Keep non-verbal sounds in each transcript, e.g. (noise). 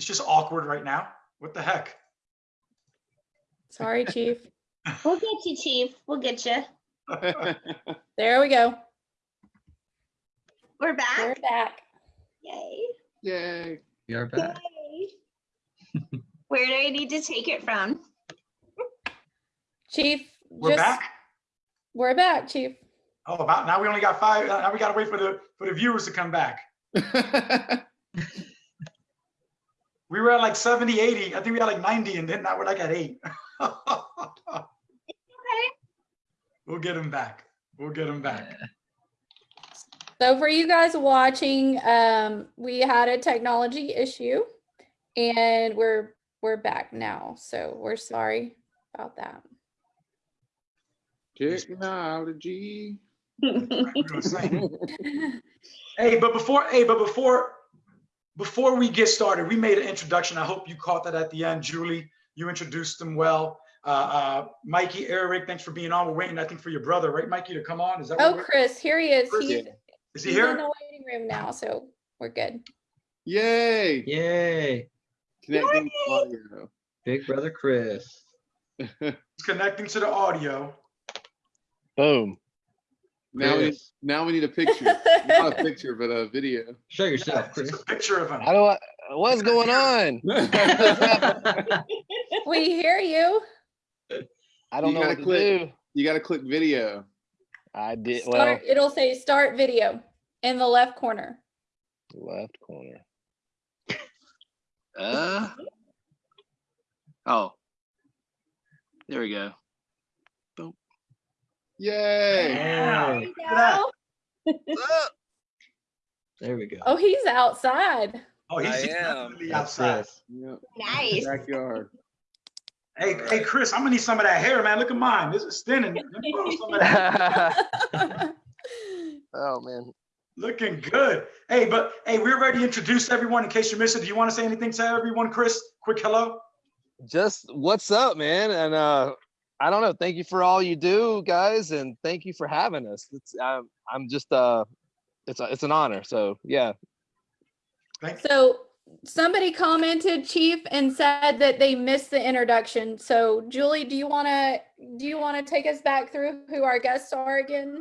It's just awkward right now. What the heck? Sorry, chief. (laughs) We'll get you, chief. We'll get you. (laughs) There we go. We're back. We're back. back. Yay. Yay. We are back. Yay. Where do I need to take it from? Chief, We're just, back? we're back, chief. Oh, about, now we only got five, now we gotta wait for the, for the viewers to come back. (laughs) We were at like 70, 80. I think we had like 90 and then now we're like at eight. (laughs) okay. We'll get them back. We'll get them back. So for you guys watching, um, we had a technology issue and we're, we're back now. So we're sorry about that. Technology. (laughs) We were saying. Hey, but before, hey, but before, before we get started, we made an introduction. I hope you caught that at the end. Julie, you introduced them well. Uh, uh, Mikey, Eric, thanks for being on. We're waiting, I think, for your brother, right, Mikey, to come on? Is that? Oh, Chris, here he is. Chris, He's, Is he he's in the waiting room now, so we're good. Yay. Yay. Connecting to audio. Big brother Chris. (laughs) He's connecting to the audio. Boom. Now we, Chris. now we need a picture. (laughs) Not a picture, but a video. Show yourself, Chris. It's a picture of him. How do I, what's going on? (laughs) We hear you. I don't You know gotta what to click. do. You gotta click video. I did, well, Start, it'll say start video in the left corner. left corner. Uh. Oh. There we go. Yay. Yeah. There you Look at that. go. There we go. Oh, he's outside. Oh, he's I he's am. definitely outside. Yep. Nice. Backyard. Hey, hey, Chris, I'm gonna need some of that hair, man. Look at mine. This is thinning. Let me borrow some of that. (laughs) Oh, man. Looking good. Hey, but hey, we're ready to introduce everyone in case you missed it. Do you want to say anything to everyone, Chris? Quick hello. Just what's up, man? And, uh, I don't know. Thank you for all you do, guys, and thank you for having us. It's, I'm, I'm just, uh, it's, a, it's an honor. So, yeah. Thank So somebody commented, chief, and said that they missed the introduction. So Julie, do you want to, do you want to take us back through who our guests are again?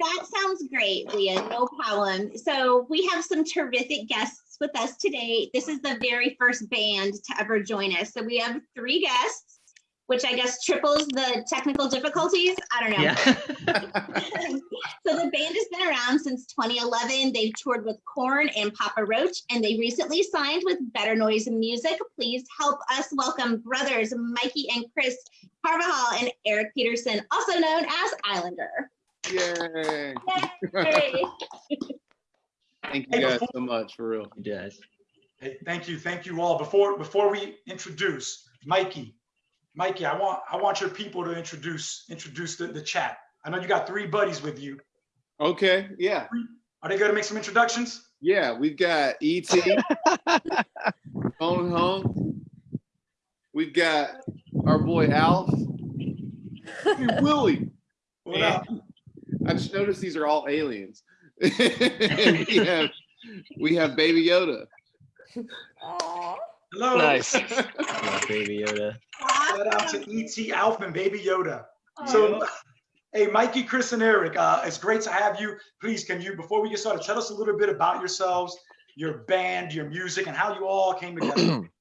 That sounds great, Leah. No problem. So we have some terrific guests with us today. This is the very first band to ever join us. So we have three guests, which I guess triples the technical difficulties. I don't know. Yeah. (laughs) (laughs) so the band has been around since 2011. They've toured with Korn and Papa Roach, and they recently signed with Better Noise Music. Please help us welcome brothers Mikey and Chris Carvajal and Eric Peterson, also known as Islander. Yay. Yay! (laughs) Thank you guys so much for real. You guys. Hey, thank you, thank you all. Before before we introduce Mikey, Mikey, I want I want your people to introduce introduce the, the chat. I know you got three buddies with you. Okay, yeah. Are they going to make some introductions? Yeah, we've got ET phone (laughs) home. We've got our boy Alf. Hey, Willie. What up? I just noticed these are all aliens. (laughs) We have we have Baby Yoda. Aw. Hello. Nice. (laughs) Love Baby Yoda. Shout out to ET Alf and Baby Yoda. So, hey, Mikey, Chris, and Eric, uh, it's great to have you. Please, can you, before we get started, tell us a little bit about yourselves, your band, your music, and how you all came together. (clears throat)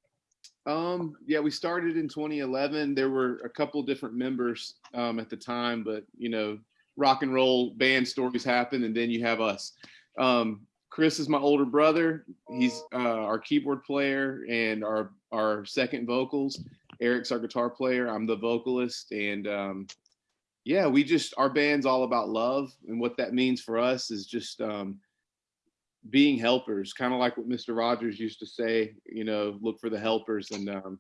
Um, yeah, we started in 2011. There were a couple different members um, at the time, but you know, rock and roll band stories happen, and then you have us. Um, Chris is my older brother. He's uh, our keyboard player and our our second vocals. Eric's our guitar player. I'm the vocalist, and um, yeah, we just our band's all about love, and what that means for us is just um, being helpers, kind of like what Mr. Rogers used to say, you know, look for the helpers. And um,